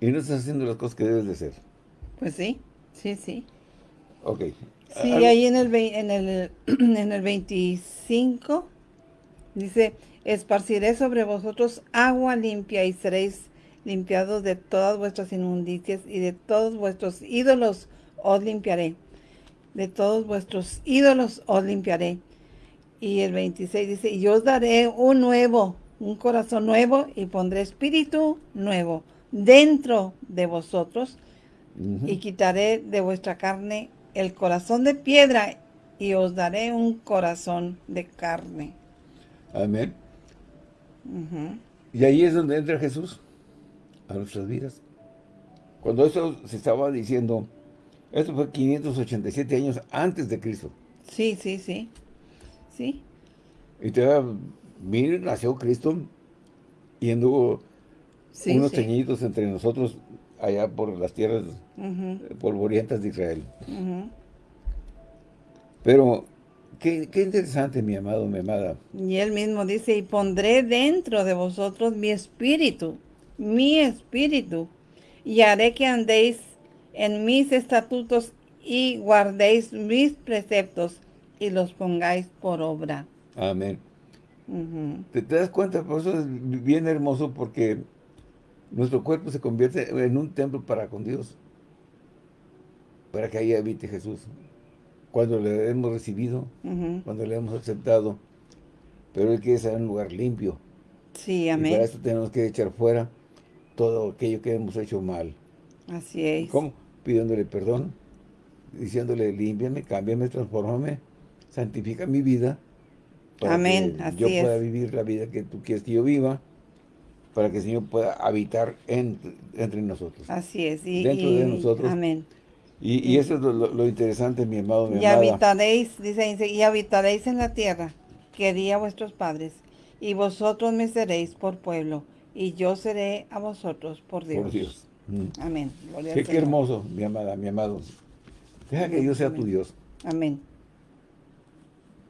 Y no estás haciendo las cosas que debes de hacer. Pues sí, sí, sí. Ok. Sí, ahí en el, en, el, en el 25 dice, esparciré sobre vosotros agua limpia y seréis limpiados de todas vuestras inmundicias y de todos vuestros ídolos os limpiaré. De todos vuestros ídolos os limpiaré. Y el 26 dice, y os daré un nuevo, un corazón nuevo y pondré espíritu nuevo dentro de vosotros y quitaré de vuestra carne el corazón de piedra y os daré un corazón de carne. Amén. Y ahí es donde entra Jesús a nuestras vidas. Cuando eso se estaba diciendo, esto fue 587 años antes de Cristo. Sí, sí, sí. Sí. Y te miren, nació Cristo y anduvo unos teñidos entre nosotros allá por las tierras polvorientas de Israel. Pero qué, qué, interesante, mi amado, mi amada. Y él mismo dice, y pondré dentro de vosotros mi espíritu, mi espíritu, y haré que andéis en mis estatutos y guardéis mis preceptos y los pongáis por obra. Amén. ¿Te, das cuenta? Por eso es bien hermoso porque nuestro cuerpo se convierte en un templo para con Dios. Para que ahí habite Jesús. Cuando le hemos recibido, cuando le hemos aceptado. Pero Él quiere estar en un lugar limpio. Sí, amén. Y para esto tenemos que echar fuera todo aquello que hemos hecho mal. Así es. ¿Cómo? Pidiéndole perdón, diciéndole, límpiame, cámbiame, transfórmame, santifica mi vida. Para Amén, que yo pueda vivir la vida que tú quieres que yo viva para que el Señor pueda habitar entre nosotros. Así es. Y, dentro de nosotros. Amén. Y, eso es lo, interesante, mi amado, mi Y habitaréis, dice, y habitaréis en la tierra que di a vuestros padres, y vosotros me seréis por pueblo, y yo seré a vosotros por Dios. Por Dios. Mm. Amén. qué, hermoso, mi amada, mi amado. Deja que Dios sea tu Dios. Amén.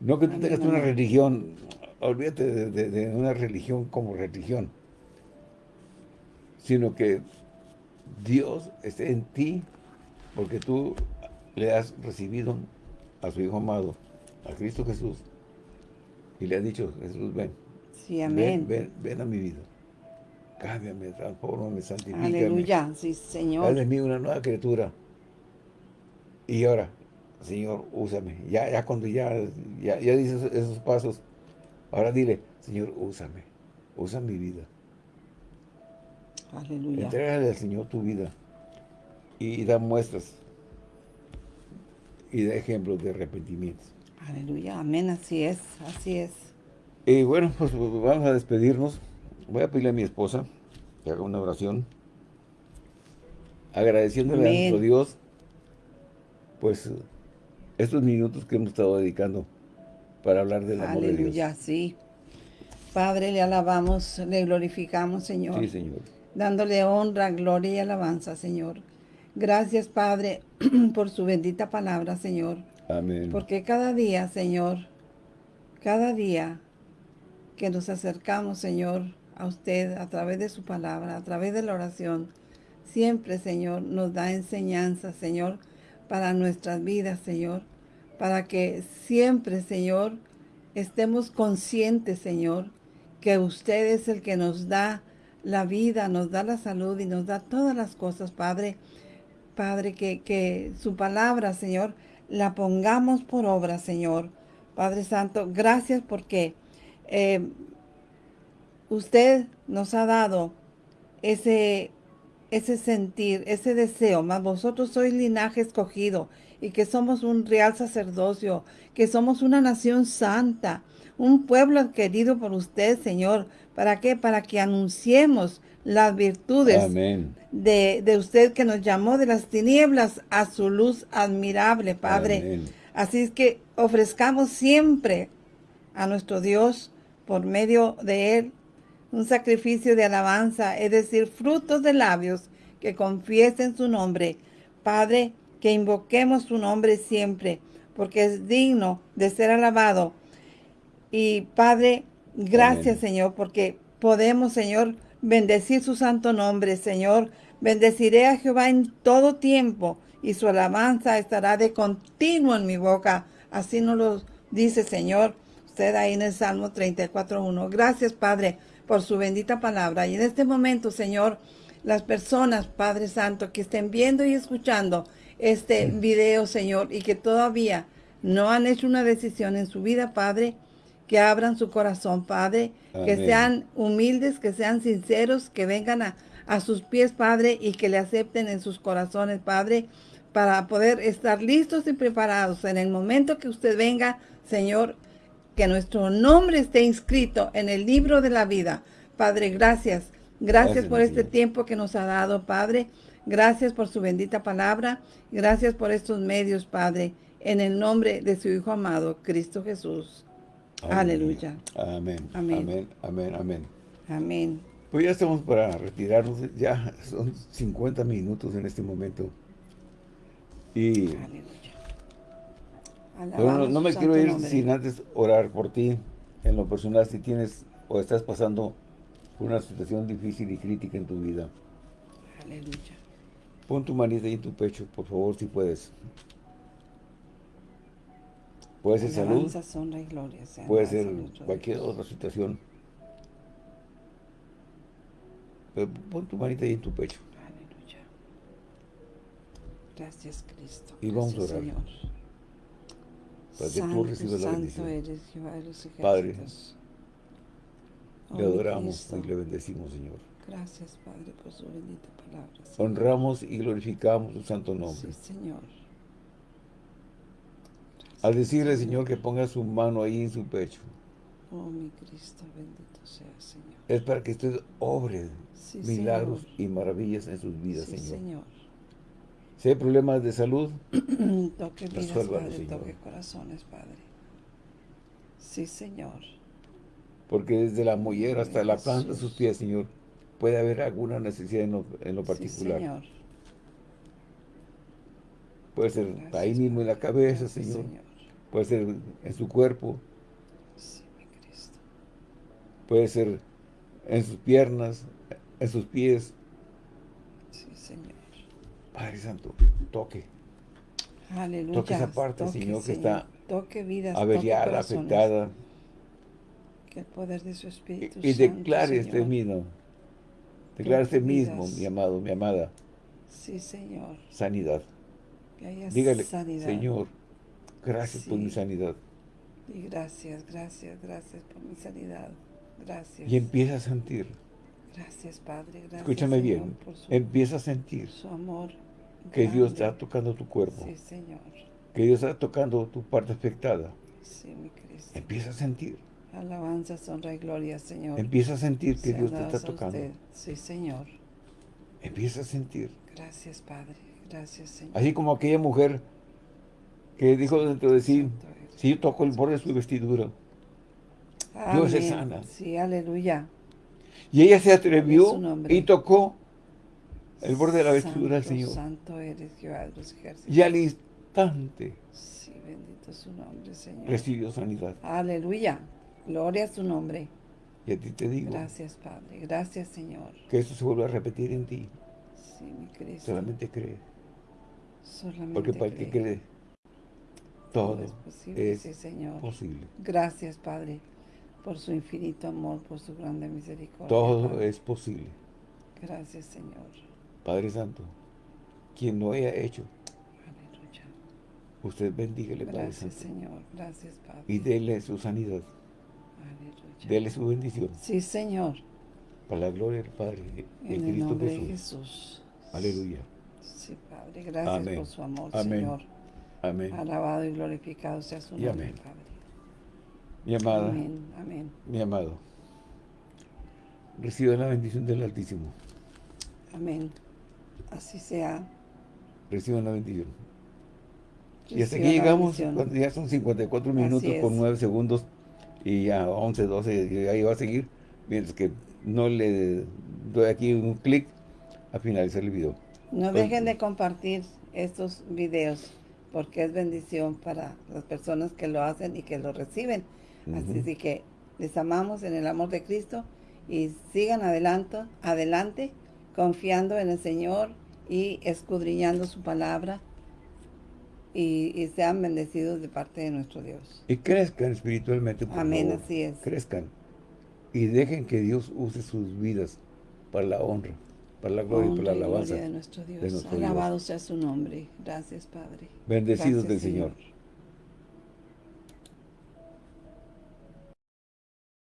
No que tú tengas una religión, olvídate de una religión como religión sino que Dios esté en ti porque tú le has recibido a su Hijo amado, a Cristo Jesús, y le has dicho, Jesús, ven. Sí, amén. Ven, ven, a mi vida. Cámbiame, transformame, santifícame. Aleluya, sí, Señor. Haz de mí una nueva criatura. Y ahora, Señor, úsame. Ya, ya cuando ya, ya, ya dices esos pasos, ahora dile, Señor, úsame. Usa mi vida. Aleluya. Entrégale al Señor tu vida y da muestras y da ejemplos de arrepentimiento. Aleluya, amén, así es, así es. Y bueno, pues vamos a despedirnos. Voy a pedirle a mi esposa que haga una oración. Agradeciéndole a nuestro Dios, pues, estos minutos que hemos estado dedicando para hablar del amor de Dios. Aleluya, sí. Padre, le alabamos, le glorificamos, Señor. Sí, Señor dándole honra, gloria y alabanza, Señor. Gracias, Padre, por su bendita palabra, Señor. Amén. Porque cada día, Señor, cada día que nos acercamos, Señor, a usted a través de su palabra, a través de la oración, siempre, Señor, nos da enseñanza, Señor, para nuestras vidas, Señor, para que siempre, Señor, estemos conscientes, Señor, que usted es el que nos da la vida, nos da la salud y nos da todas las cosas, Padre. Padre, que, que su palabra, Señor, la pongamos por obra, Señor. Padre Santo, gracias porque eh, usted nos ha dado ese, ese sentir, ese deseo, más vosotros sois linaje escogido y que somos un real sacerdocio, que somos una nación santa, un pueblo adquirido por usted, Señor, ¿Para qué? Para que anunciemos las virtudes de, usted que nos llamó de las tinieblas a su luz admirable, Padre. Así es que ofrezcamos siempre a nuestro Dios por medio de Él un sacrificio de alabanza, es decir, frutos de labios que confiesen su nombre. Padre, que invoquemos su nombre siempre, porque es digno de ser alabado. Y Padre, Gracias, Señor, porque podemos, Señor, bendecir su santo nombre, Señor. Bendeciré a Jehová en todo tiempo y su alabanza estará de continuo en mi boca. Así nos lo dice Señor, usted ahí en el Salmo 34.1. Gracias, Padre, por su bendita palabra. Y en este momento, Señor, las personas, Padre Santo, que estén viendo y escuchando este video, Señor, y que todavía no han hecho una decisión en su vida, Padre, que abran su corazón, Padre, que sean humildes, que sean sinceros, que vengan a, a sus pies, Padre, y que le acepten en sus corazones, Padre, para poder estar listos y preparados en el momento que usted venga, Señor, que nuestro nombre esté inscrito en el libro de la vida. Padre, gracias. Gracias, por este tiempo que nos ha dado, Padre. Gracias por su bendita palabra. Gracias por estos medios, Padre. En el nombre de su Hijo amado, Cristo Jesús. Aleluya. Amén. Amén. Amén. Amén. Amén. Pues ya estamos para retirarnos. Ya son 50 minutos en este momento. Y no, me quiero ir sin antes orar por ti, en lo personal, si tienes o estás pasando por una situación difícil y crítica en tu vida. Aleluya. Pon tu manita ahí en tu pecho, por favor, si puedes. Puede ser salud, puede ser cualquier otra situación. Pero pon tu manita ahí en tu pecho. Gracias, Cristo. Y vamos a orar. Señor. Para que tú recibas la bendición. Eres, Jehová de los Padre, le adoramos y le bendecimos, Señor. Gracias, Padre, por su bendita palabra. Honramos y glorificamos su santo nombre. Sí, Señor. Al decirle, Señor, que ponga su mano ahí en su pecho. Oh, mi Cristo, bendito sea, Señor. Es para que usted obre milagros y maravillas en sus vidas, sí, Señor. Señor. Si hay problemas de salud, toque vidas, Padre, toque corazones, Padre. Sí, Señor. Porque desde la mollera hasta la planta de sus pies, Señor, puede haber alguna necesidad en lo, particular. Sí, señor. Puede ser ahí mismo en la cabeza, señor. Puede ser en su cuerpo. Sí, mi Cristo. Puede ser en sus piernas, en sus pies, Padre Santo, toque. Aleluya. Toque esa parte, Señor, que está toque vidas, averiada, afectada. Que el poder de su Espíritu Y, y declare este mismo. Declare este mismo, mi amado, mi amada. Sí, Señor. Sanidad. Dígale, Señor, gracias por mi sanidad. Y gracias, gracias, gracias por mi sanidad. Gracias. Y empieza a sentir. Gracias, Padre. Gracias, Escúchame bien. empieza a sentir. Su amor que Dios está tocando tu cuerpo. Sí, Señor. Que Dios está tocando tu parte afectada. Sí, mi Cristo. Empieza a sentir. Alabanza, honra y gloria, Señor. Empieza a sentir que Dios te está tocando. Sí, Señor. Empieza a sentir. Gracias, Padre. Gracias, Señor. Así como aquella mujer que dijo dentro de sí, si yo toco el borde de su vestidura, Dios es sana. Sí, aleluya. Y ella se atrevió y tocó el borde de la vestidura del Señor. Santo eres Jehová de los ejércitos. Y al instante sí, bendito su nombre, Señor. recibió sanidad. Aleluya. Gloria a su nombre. Y a ti te digo. Gracias, Padre. Gracias, Señor. Que eso se vuelva a repetir en ti. Sí, mi Cristo. Solamente cree. Solamente Porque para el que cree, todo, es, posible, sí, Señor. posible. Gracias, Padre, por su infinito amor, por su grande misericordia. Todo es posible. Gracias, Señor. Padre Santo, quien no haya hecho, Aleluya. usted bendígale, Padre Gracias, Señor. Gracias, Padre. Y dele su sanidad. Aleluya. Dele su bendición. Sí, Señor. Para la gloria del Padre en, en Cristo nombre Jesús. De Jesús. Aleluya. Sí, Padre. Gracias amén. por su amor, amén. Señor. Amén. Alabado y glorificado sea su nombre, amén. Padre. Mi amada. Amén. Amén. Mi amado. Recibe la bendición del Altísimo. Amén. Así sea. Reciban la bendición. y hasta aquí llegamos, ya son 54 minutos con 9 segundos y ya 11, 12, y ahí va a seguir, mientras que no le doy aquí un clic a finalizar el video. No dejen de compartir estos videos, porque es bendición para las personas que lo hacen y que lo reciben. Uh -huh. Así que les amamos en el amor de Cristo y sigan adelante, adelante confiando en el Señor y escudriñando su palabra y, sean bendecidos de parte de nuestro Dios. Y crezcan espiritualmente, Amén, así es. Crezcan. Y dejen que Dios use sus vidas para la honra, para la gloria y para la alabanza. de nuestro Dios. Alabado sea su nombre. Gracias, Padre. Bendecidos del Señor.